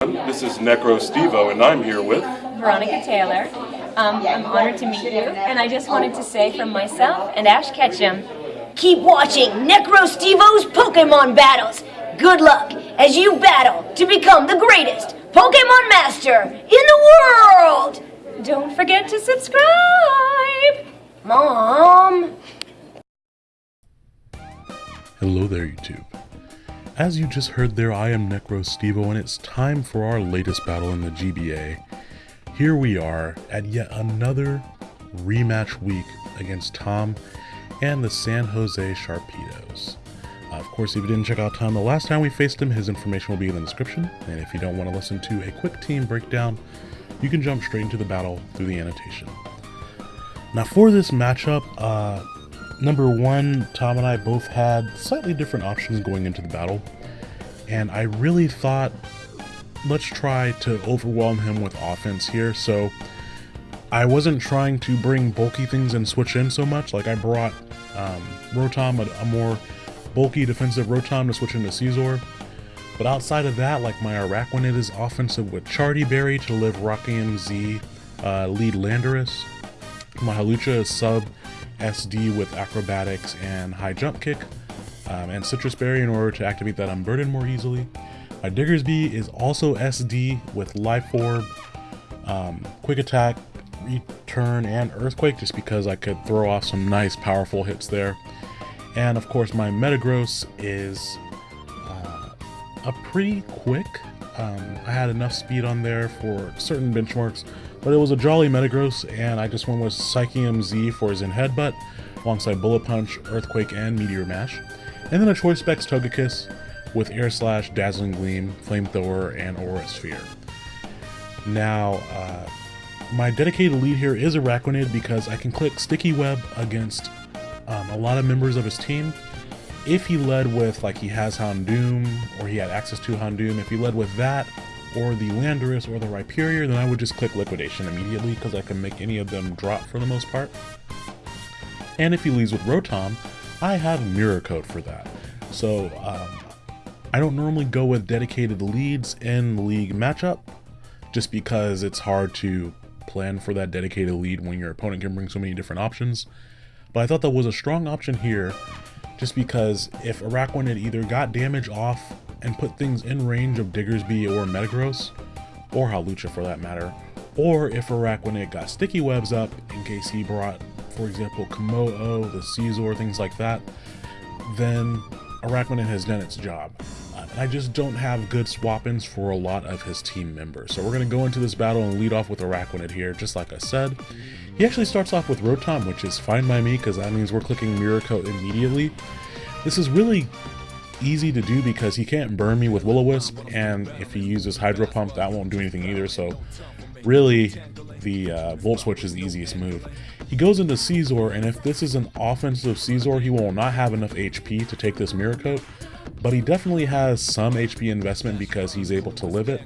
This is Necro Stevo, and I'm here with Veronica Taylor. Um, I'm honored to meet you, and I just wanted to say from myself and Ash Ketchum, keep watching Necro Stevo's Pokemon battles. Good luck as you battle to become the greatest Pokemon Master in the world. Don't forget to subscribe. Mom. Hello there, YouTube. As you just heard there, I am Necro Stevo, and it's time for our latest battle in the GBA. Here we are at yet another rematch week against Tom and the San Jose Sharpedos. Uh, of course, if you didn't check out Tom the last time we faced him, his information will be in the description, and if you don't want to listen to a quick team breakdown, you can jump straight into the battle through the annotation. Now for this matchup, uh, number one, Tom and I both had slightly different options going into the battle, and I really thought, let's try to overwhelm him with offense here. So I wasn't trying to bring bulky things and switch in so much. Like I brought um, Rotom, a, a, more bulky defensive Rotom to switch into Scizor. But outside of that, like my Araquanid is offensive with Charti Berry to live Rockium Z, uh, lead Landorus. My Hawlucha is sub SD with acrobatics and high jump kick, um, and Sitrus Berry in order to activate that unburden more easily. My Diggersby is also SD with Life Orb, um, Quick Attack, Return, and Earthquake just because I could throw off some nice powerful hits there. And of course my Metagross is uh, a pretty quick. Um, I had enough speed on there for certain benchmarks but it was a jolly Metagross, and I just went with Psychium Z for his Zen Headbutt, alongside Bullet Punch, Earthquake, and Meteor Mash. And then a Choice Specs Togekiss with Air Slash, Dazzling Gleam, Flamethrower, and Aura Sphere. Now, uh, my dedicated lead here is Araquanid because I can click Sticky Web against um, a lot of members of his team. If he led with, like he has Houndoom, or he had access to Houndoom, if he led with that, or the Landorus or the Rhyperior, then I would just click Liquidation immediately because I can make any of them drop for the most part. And if he leaves with Rotom, I have Mirror Coat for that. So um, I don't normally go with dedicated leads in league matchup just because it's hard to plan for that dedicated lead when your opponent can bring so many different options. But I thought that was a strong option here just because if Araquanid either got damage off and put things in range of Diggersby or Metagross, or Hawlucha for that matter, or if Araquanid got sticky webs up in case he brought, for example, Kommo-o, the Scizor, things like that, then Araquanid has done its job. Uh, I just don't have good swap-ins for a lot of his team members. So we're going to go into this battle and lead off with Araquanid here, just like I said. He actually starts off with Rotom, which is fine by me because that means we're clicking Coat immediately. This is really easy to do because he can't burn me with Will-O-Wisp, and if he uses Hydro Pump, that won't do anything either, so really the uh, Volt Switch is the easiest move. He goes into Scizor, and if this is an offensive Scizor, he will not have enough HP to take this Mirror Coat, but he definitely has some HP investment because he's able to live it.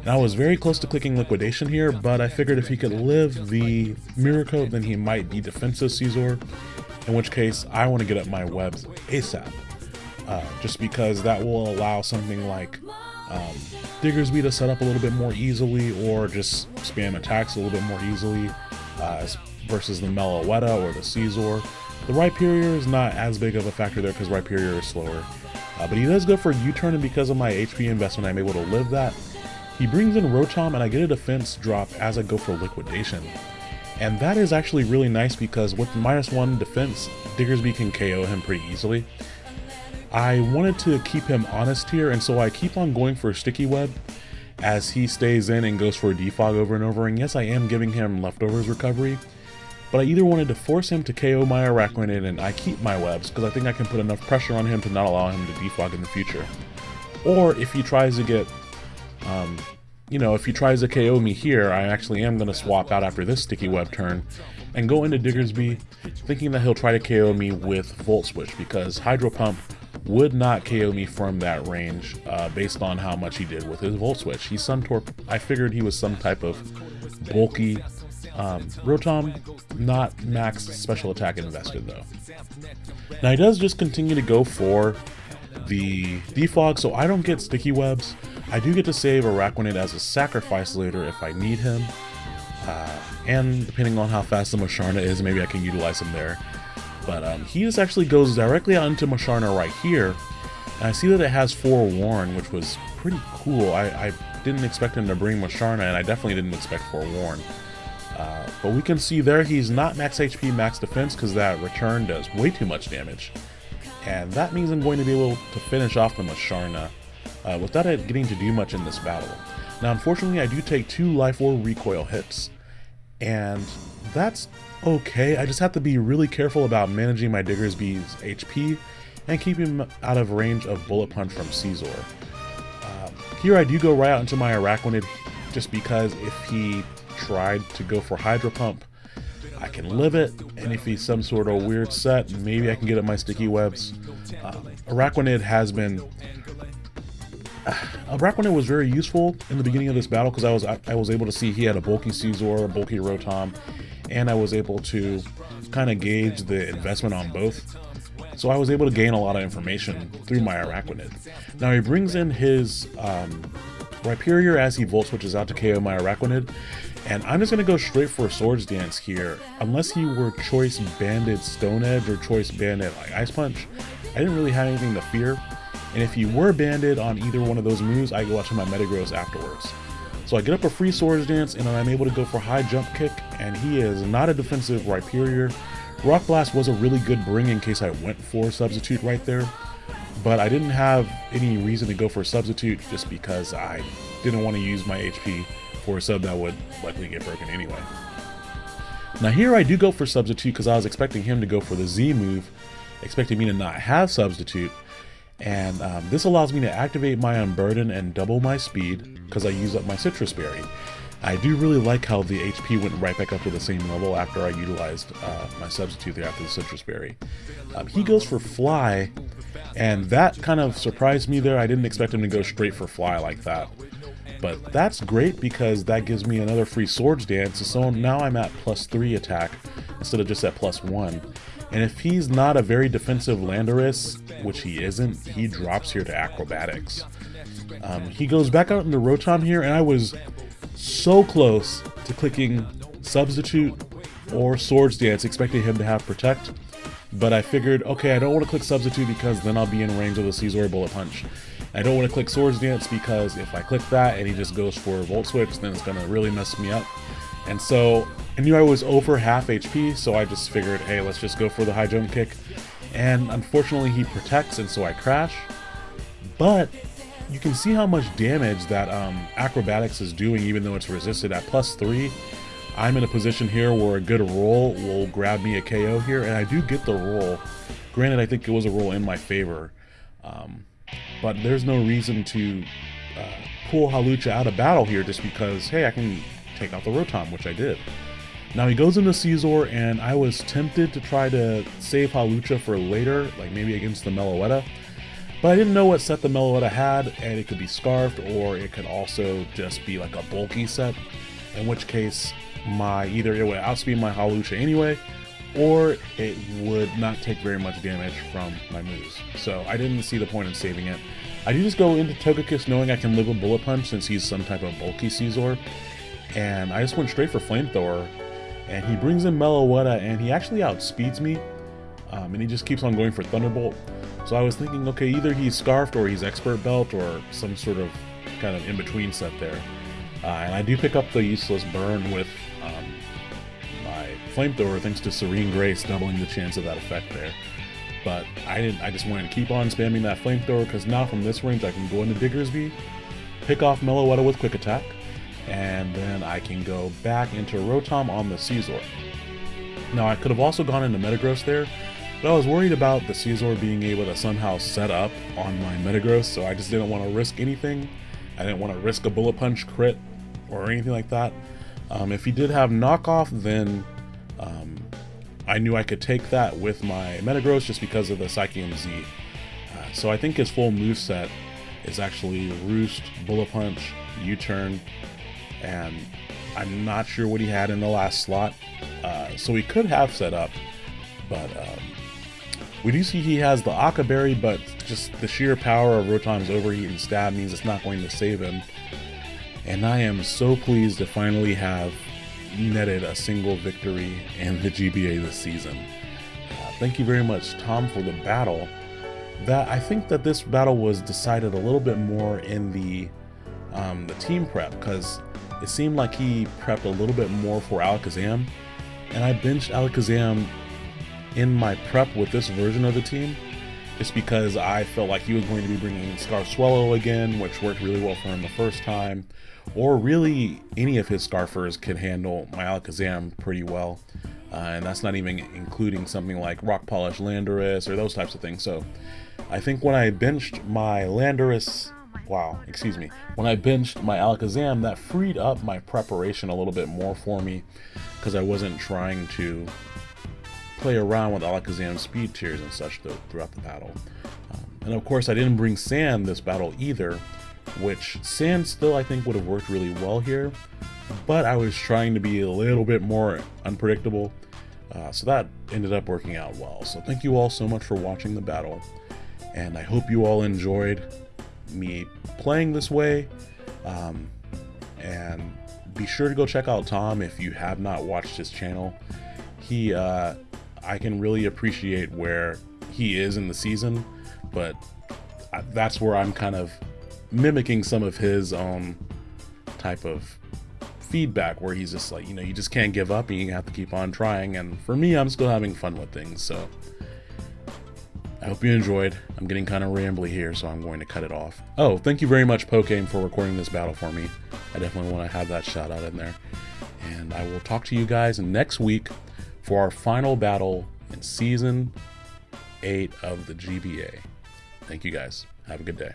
And I was very close to clicking Liquidation here, but I figured if he could live the Mirror Coat, then he might be defensive Scizor, in which case I want to get up my webs ASAP uh, just because that will allow something like um, Diggersby to set up a little bit more easily or just spam attacks a little bit more easily uh, versus the Meloetta or the Scizor. The Rhyperior is not as big of a factor there because Rhyperior is slower. Uh, but he does go for U-turn and because of my HP investment I'm able to live that. He brings in Rotom and I get a defense drop as I go for Liquidation. And that is actually really nice because with minus one defense, Diggersby can KO him pretty easily. I wanted to keep him honest here, and so I keep on going for Sticky Web as he stays in and goes for a defog over and over. And yes, I am giving him leftovers recovery, but I either wanted to force him to KO my Araquanid and I keep my webs because I think I can put enough pressure on him to not allow him to defog in the future. Or if he tries to get, um, you know, if he tries to KO me here, I actually am going to swap out after this Sticky Web turn and go into Diggersby thinking that he'll try to KO me with Volt Switch because Hydro Pump would not KO me from that range uh, based on how much he did with his Volt Switch. He's some torp. I figured he was some type of bulky um, Rotom, not max special attack invested though. Now he does just continue to go for the defog, so I don't get sticky webs. I do get to save Araquanid as a sacrifice later if I need him. Uh, and depending on how fast the Musharna is, maybe I can utilize him there. But um, he just actually goes directly onto Musharna right here. And I see that it has Forewarn, which was pretty cool. I, I didn't expect him to bring Musharna, and I definitely didn't expect Forewarn. Uh, but we can see there he's not max HP, max defense, because that return does way too much damage. And that means I'm going to be able to finish off the Musharna uh, without it getting to do much in this battle. Now, unfortunately, I do take two Life Orb recoil hits, and that's okay. I just have to be really careful about managing my Diggersby's HP and keeping him out of range of Bullet Punch from Scizor. Uh, here I do go right out into my Araquanid just because if he tried to go for Hydro Pump, I can live it, and if he's some sort of weird set, maybe I can get at my sticky webs. Um, Araquanid has been Araquanid was very useful in the beginning of this battle because I was I, I, was able to see he had a bulky Scizor, a bulky Rotom, and I was able to kind of gauge the investment on both. So I was able to gain a lot of information through my Araquanid. Now he brings in his um, Rhyperior as he Volt Switches out to KO my Araquanid, and I'm just going to go straight for Swords Dance here. Unless he were Choice Banded Stone Edge or Choice Banded like Ice Punch, I didn't really have anything to fear. And if you were banded on either one of those moves, I go out to my Metagross afterwards. So I get up a free Swords Dance and I'm able to go for High Jump Kick, and he is not a defensive Rhyperior. Rock Blast was a really good bring in case I went for Substitute right there, but I didn't have any reason to go for Substitute just because I didn't want to use my HP for a sub that would likely get broken anyway. Now here I do go for Substitute because I was expecting him to go for the Z move, expecting me to not have Substitute, and um, this allows me to activate my Unburden and double my speed because I use up my Sitrus Berry. I do really like how the HP went right back up to the same level after I utilized uh, my substitute there after the Sitrus Berry. Um, he goes for Fly, and that kind of surprised me there. I didn't expect him to go straight for Fly like that. But that's great because that gives me another free Swords Dance, so now I'm at plus 3 attack instead of just at plus 1. And if he's not a very defensive Landorus, which he isn't, he drops here to Acrobatics. Um, he goes back out into Rotom here, and I was so close to clicking Substitute or Swords Dance, expecting him to have Protect. But I figured, okay, I don't want to click Substitute because then I'll be in range of the Scizor Bullet Punch. I don't want to click Swords Dance because if I click that and he just goes for Volt Switch, then it's going to really mess me up. And so I knew I was over half HP, so I just figured, hey, let's just go for the high jump kick. And unfortunately, he protects, and so I crash. But you can see how much damage that um, acrobatics is doing, even though it's resisted at plus three. I'm in a position here where a good roll will grab me a KO here, and I do get the roll. Granted, I think it was a roll in my favor, um, but there's no reason to uh, pull Hawlucha out of battle here just because, hey, I can take out the Rotom, which I did. Now he goes into Scizor, and I was tempted to try to save Hawlucha for later, like maybe against the Meloetta. But I didn't know what set the Meloetta had, and it could be Scarfed, or it could also just be like a bulky set, in which case my either it would outspeed my Hawlucha anyway, or it would not take very much damage from my moves. So I didn't see the point in saving it. I do just go into Togekiss knowing I can live with Bullet Punch since he's some type of bulky Scizor, and I just went straight for Flamethrower and he brings in Meloetta, and he actually outspeeds me, um, and he just keeps on going for Thunderbolt. So I was thinking, okay, either he's Scarfed or he's Expert Belt or some sort of kind of in-between set there. Uh, and I do pick up the useless burn with um, my Flamethrower thanks to Serene Grace doubling the chance of that effect there. But I didn't. I just wanted to keep on spamming that Flamethrower because now from this range I can go into Diggersby, pick off Meloetta with Quick Attack, and then I can go back into Rotom on the Scizor. Now I could have also gone into Metagross there, but I was worried about the Scizor being able to somehow set up on my Metagross, so I just didn't want to risk anything. I didn't want to risk a Bullet Punch crit or anything like that. Um, if he did have knockoff, then um, I knew I could take that with my Metagross just because of the Psychium Z. Uh, so I think his full move set is actually Roost, Bullet Punch, U-Turn, and I'm not sure what he had in the last slot. Uh, so he could have set up, but um, we do see he has the Occa Berry, but just the sheer power of Rotom's overheat and stab means it's not going to save him. And I am so pleased to finally have netted a single victory in the GBA this season. Uh, thank you very much, Tom, for the battle. That I think that this battle was decided a little bit more in the um, the team prep because it seemed like he prepped a little bit more for Alakazam, and I benched Alakazam in my prep with this version of the team just because I felt like he was going to be bringing Scarf Swellow again, which worked really well for him the first time, or really any of his Scarfers could handle my Alakazam pretty well. Uh, and that's not even including something like Rock Polish Landorus or those types of things. So I think when I benched my Landorus, wow, excuse me, when I benched my Alakazam, that freed up my preparation a little bit more for me because I wasn't trying to play around with Alakazam's speed tiers and such throughout the battle. Um, and of course, I didn't bring Sand this battle either, which Sand still I think would have worked really well here, but I was trying to be a little bit more unpredictable, uh, so that ended up working out well. So thank you all so much for watching the battle, and I hope you all enjoyed me playing this way. Um, and be sure to go check out Tom if you have not watched his channel. He uh, I can really appreciate where he is in the season, but that's where I'm kind of mimicking some of his own type of feedback where he's just like, you know, you just can't give up and you have to keep on trying. And for me, I'm still having fun with things. So I hope you enjoyed. I'm getting kind of rambly here, so I'm going to cut it off. Oh, thank you very much, Pokame, for recording this battle for me. I definitely want to have that shout out in there. And I will talk to you guys next week for our final battle in Season 8 of the GBA. Thank you guys. Have a good day.